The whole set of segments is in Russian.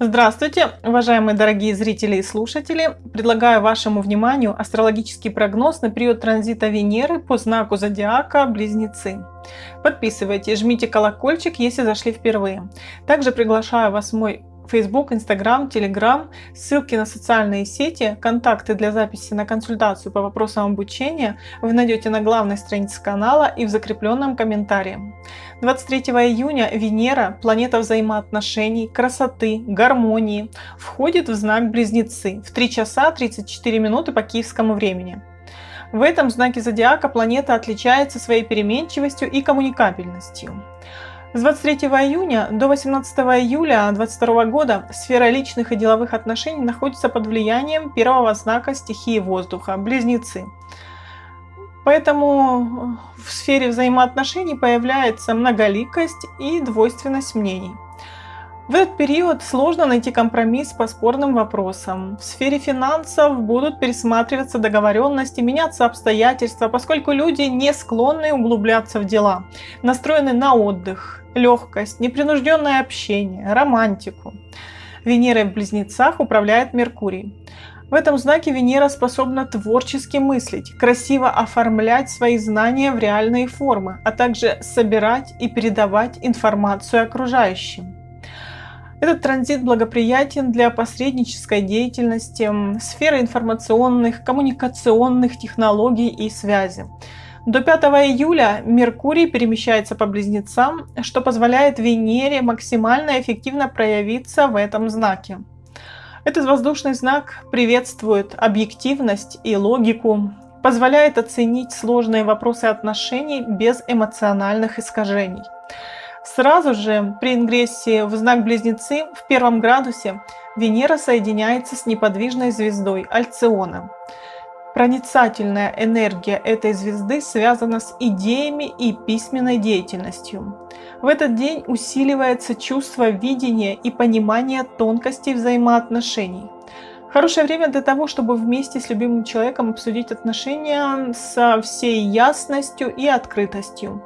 Здравствуйте, уважаемые дорогие зрители и слушатели! Предлагаю вашему вниманию астрологический прогноз на период транзита Венеры по знаку зодиака Близнецы. Подписывайтесь, жмите колокольчик, если зашли впервые. Также приглашаю вас в мой Facebook, Instagram, Telegram, ссылки на социальные сети, контакты для записи на консультацию по вопросам обучения вы найдете на главной странице канала и в закрепленном комментарии. 23 июня Венера, планета взаимоотношений, красоты, гармонии, входит в знак Близнецы в 3 часа 34 минуты по киевскому времени. В этом знаке зодиака планета отличается своей переменчивостью и коммуникабельностью. С 23 июня до 18 июля 2022 года сфера личных и деловых отношений находится под влиянием первого знака стихии воздуха – Близнецы. Поэтому в сфере взаимоотношений появляется многоликость и двойственность мнений. В этот период сложно найти компромисс по спорным вопросам. В сфере финансов будут пересматриваться договоренности, меняться обстоятельства, поскольку люди не склонны углубляться в дела, настроены на отдых, легкость, непринужденное общение, романтику. Венера в Близнецах управляет Меркурий. В этом знаке Венера способна творчески мыслить, красиво оформлять свои знания в реальные формы, а также собирать и передавать информацию окружающим. Этот транзит благоприятен для посреднической деятельности, сферы информационных, коммуникационных технологий и связи. До 5 июля Меркурий перемещается по близнецам, что позволяет Венере максимально эффективно проявиться в этом знаке. Этот воздушный знак приветствует объективность и логику, позволяет оценить сложные вопросы отношений без эмоциональных искажений. Сразу же при ингрессии в знак Близнецы в первом градусе Венера соединяется с неподвижной звездой Альциона. Проницательная энергия этой звезды связана с идеями и письменной деятельностью. В этот день усиливается чувство видения и понимания тонкостей взаимоотношений. Хорошее время для того, чтобы вместе с любимым человеком обсудить отношения со всей ясностью и открытостью.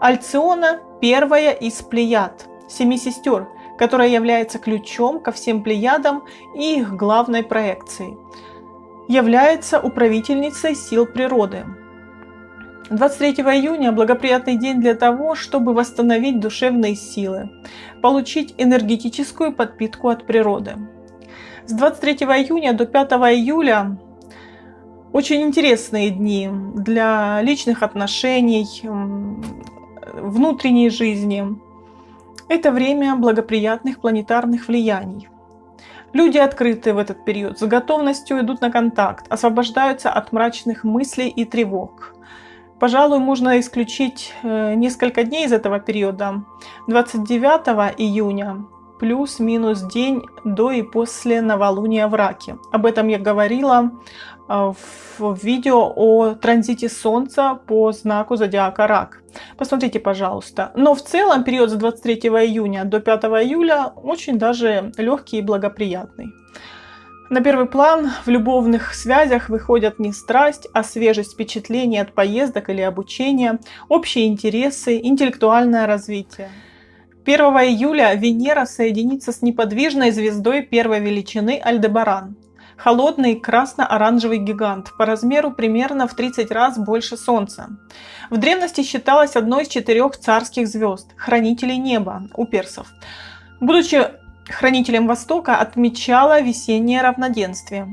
Альциона – первая из плеяд, семи сестер, которая является ключом ко всем плеядам и их главной проекцией. Является управительницей сил природы. 23 июня – благоприятный день для того, чтобы восстановить душевные силы, получить энергетическую подпитку от природы. С 23 июня до 5 июля очень интересные дни для личных отношений, внутренней жизни. Это время благоприятных планетарных влияний. Люди открыты в этот период, с готовностью идут на контакт, освобождаются от мрачных мыслей и тревог. Пожалуй, можно исключить э, несколько дней из этого периода. 29 июня плюс-минус день до и после новолуния в Раке. Об этом я говорила а, в видео о транзите Солнца по знаку зодиака Рак. Посмотрите, пожалуйста. Но в целом период с 23 июня до 5 июля очень даже легкий и благоприятный. На первый план в любовных связях выходят не страсть, а свежесть впечатлений от поездок или обучения, общие интересы, интеллектуальное развитие. 1 июля Венера соединится с неподвижной звездой первой величины Альдебаран. Холодный красно-оранжевый гигант, по размеру примерно в 30 раз больше Солнца. В древности считалась одной из четырех царских звезд, хранителей неба у персов. Будучи хранителем Востока, отмечала весеннее равноденствие.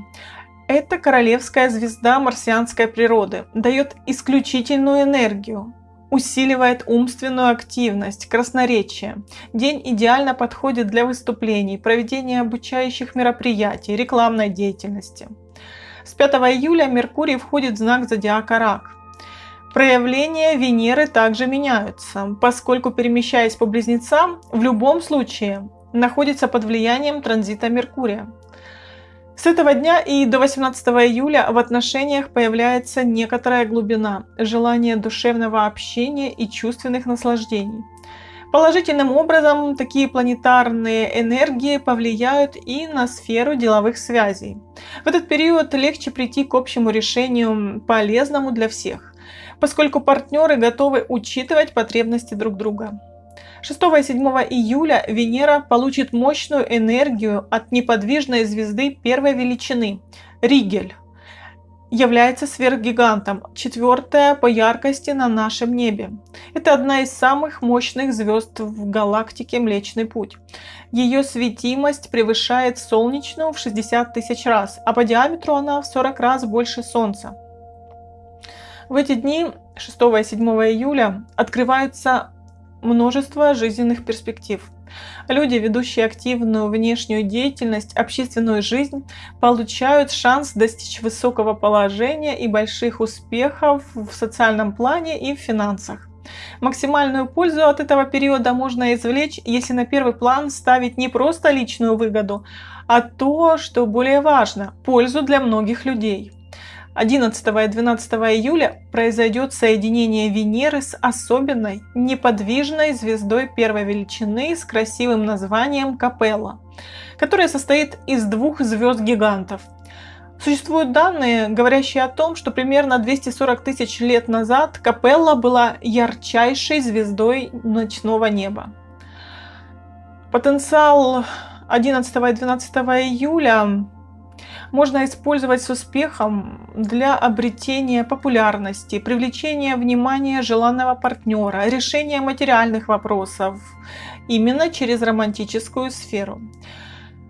Это королевская звезда марсианской природы, дает исключительную энергию, усиливает умственную активность, красноречие. День идеально подходит для выступлений, проведения обучающих мероприятий, рекламной деятельности. С 5 июля Меркурий входит в знак зодиака Рак. Проявления Венеры также меняются, поскольку перемещаясь по близнецам, в любом случае находится под влиянием транзита Меркурия. С этого дня и до 18 июля в отношениях появляется некоторая глубина, желание душевного общения и чувственных наслаждений. Положительным образом такие планетарные энергии повлияют и на сферу деловых связей. В этот период легче прийти к общему решению, полезному для всех, поскольку партнеры готовы учитывать потребности друг друга. 6 и 7 июля Венера получит мощную энергию от неподвижной звезды первой величины – Ригель. Является сверхгигантом, четвертая по яркости на нашем небе. Это одна из самых мощных звезд в галактике Млечный Путь. Ее светимость превышает солнечную в 60 тысяч раз, а по диаметру она в 40 раз больше Солнца. В эти дни 6 и 7 июля открывается множество жизненных перспектив. Люди, ведущие активную внешнюю деятельность, общественную жизнь, получают шанс достичь высокого положения и больших успехов в социальном плане и в финансах. Максимальную пользу от этого периода можно извлечь, если на первый план ставить не просто личную выгоду, а то, что более важно – пользу для многих людей. 11 и 12 июля произойдет соединение Венеры с особенной неподвижной звездой первой величины с красивым названием Капелла, которая состоит из двух звезд-гигантов. Существуют данные, говорящие о том, что примерно 240 тысяч лет назад Капелла была ярчайшей звездой ночного неба. Потенциал 11 и 12 июля можно использовать с успехом для обретения популярности, привлечения внимания желанного партнера, решения материальных вопросов именно через романтическую сферу.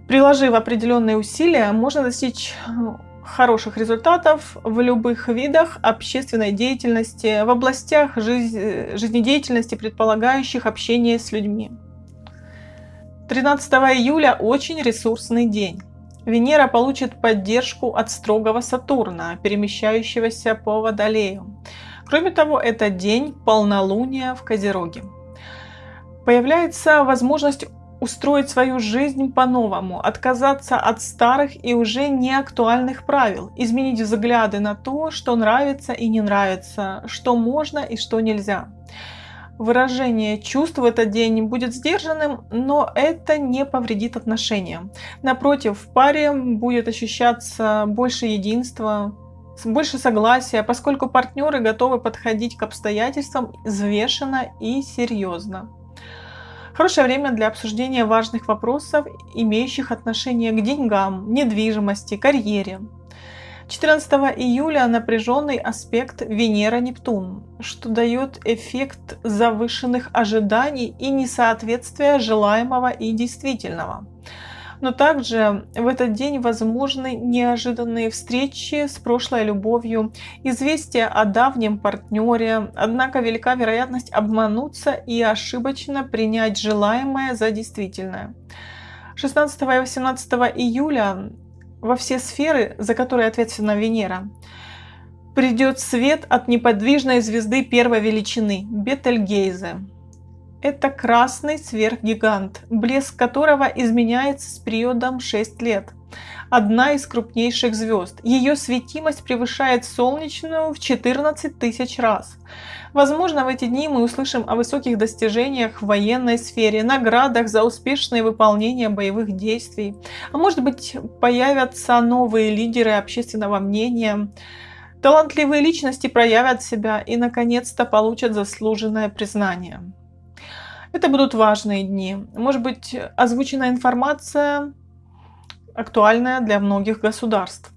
Приложив определенные усилия, можно достичь ну, хороших результатов в любых видах общественной деятельности, в областях жизнедеятельности, предполагающих общение с людьми. 13 июля очень ресурсный день. Венера получит поддержку от строгого Сатурна, перемещающегося по Водолею. Кроме того, это день полнолуния в Козероге. Появляется возможность устроить свою жизнь по-новому, отказаться от старых и уже неактуальных правил, изменить взгляды на то, что нравится и не нравится, что можно и что нельзя. Выражение чувств в этот день будет сдержанным, но это не повредит отношениям. Напротив, в паре будет ощущаться больше единства, больше согласия, поскольку партнеры готовы подходить к обстоятельствам взвешенно и серьезно. Хорошее время для обсуждения важных вопросов, имеющих отношение к деньгам, недвижимости, карьере. 14 июля напряженный аспект Венера-Нептун, что дает эффект завышенных ожиданий и несоответствия желаемого и действительного. Но также в этот день возможны неожиданные встречи с прошлой любовью, известия о давнем партнере, однако велика вероятность обмануться и ошибочно принять желаемое за действительное. 16 и 18 июля во все сферы, за которые ответственна Венера, придет свет от неподвижной звезды первой величины – Бетельгейзе. Это красный сверхгигант, блеск которого изменяется с периодом 6 лет. Одна из крупнейших звезд. Ее светимость превышает солнечную в 14 тысяч раз. Возможно, в эти дни мы услышим о высоких достижениях в военной сфере, наградах за успешное выполнение боевых действий. А может быть, появятся новые лидеры общественного мнения, Талантливые личности проявят себя и, наконец-то, получат заслуженное признание. Это будут важные дни. Может быть, озвучена информация актуальная для многих государств.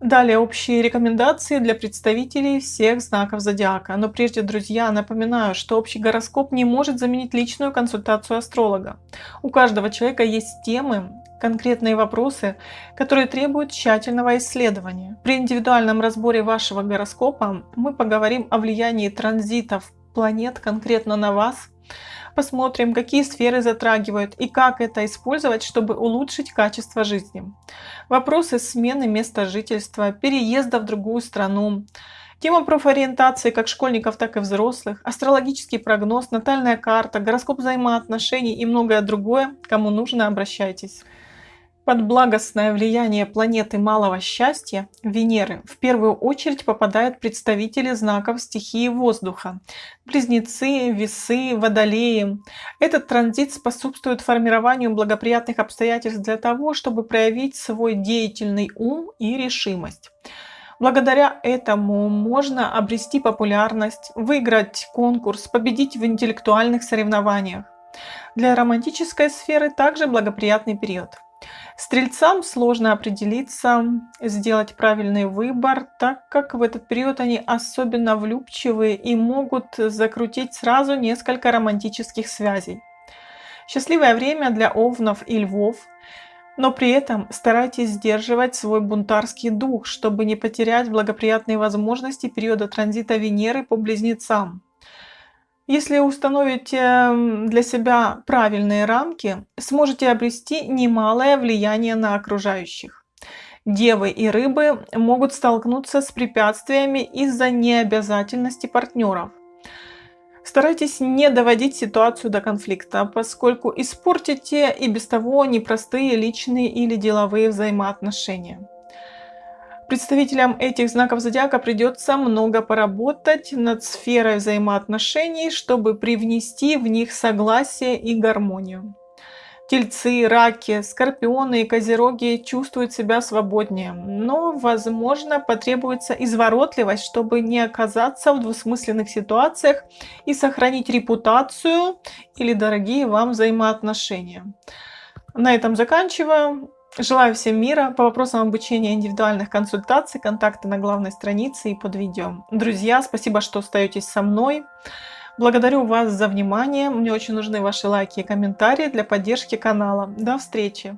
Далее общие рекомендации для представителей всех знаков зодиака. Но прежде, друзья, напоминаю, что общий гороскоп не может заменить личную консультацию астролога. У каждого человека есть темы, конкретные вопросы, которые требуют тщательного исследования. При индивидуальном разборе вашего гороскопа мы поговорим о влиянии транзитов планет конкретно на вас, посмотрим, какие сферы затрагивают и как это использовать, чтобы улучшить качество жизни. Вопросы смены места жительства, переезда в другую страну, Тема профориентации как школьников, так и взрослых, астрологический прогноз, натальная карта, гороскоп взаимоотношений и многое другое. Кому нужно, обращайтесь. Под благостное влияние планеты малого счастья, Венеры, в первую очередь попадают представители знаков стихии воздуха. Близнецы, весы, водолеи. Этот транзит способствует формированию благоприятных обстоятельств для того, чтобы проявить свой деятельный ум и решимость. Благодаря этому можно обрести популярность, выиграть конкурс, победить в интеллектуальных соревнованиях. Для романтической сферы также благоприятный период. Стрельцам сложно определиться, сделать правильный выбор, так как в этот период они особенно влюбчивые и могут закрутить сразу несколько романтических связей. Счастливое время для овнов и львов, но при этом старайтесь сдерживать свой бунтарский дух, чтобы не потерять благоприятные возможности периода транзита Венеры по близнецам. Если установите для себя правильные рамки, сможете обрести немалое влияние на окружающих. Девы и рыбы могут столкнуться с препятствиями из-за необязательности партнеров. Старайтесь не доводить ситуацию до конфликта, поскольку испортите и без того непростые личные или деловые взаимоотношения. Представителям этих знаков зодиака придется много поработать над сферой взаимоотношений, чтобы привнести в них согласие и гармонию. Тельцы, раки, скорпионы и козероги чувствуют себя свободнее, но, возможно, потребуется изворотливость, чтобы не оказаться в двусмысленных ситуациях и сохранить репутацию или дорогие вам взаимоотношения. На этом заканчиваю. Желаю всем мира. По вопросам обучения индивидуальных консультаций, контакты на главной странице и под видео. Друзья, спасибо, что остаетесь со мной. Благодарю вас за внимание. Мне очень нужны ваши лайки и комментарии для поддержки канала. До встречи!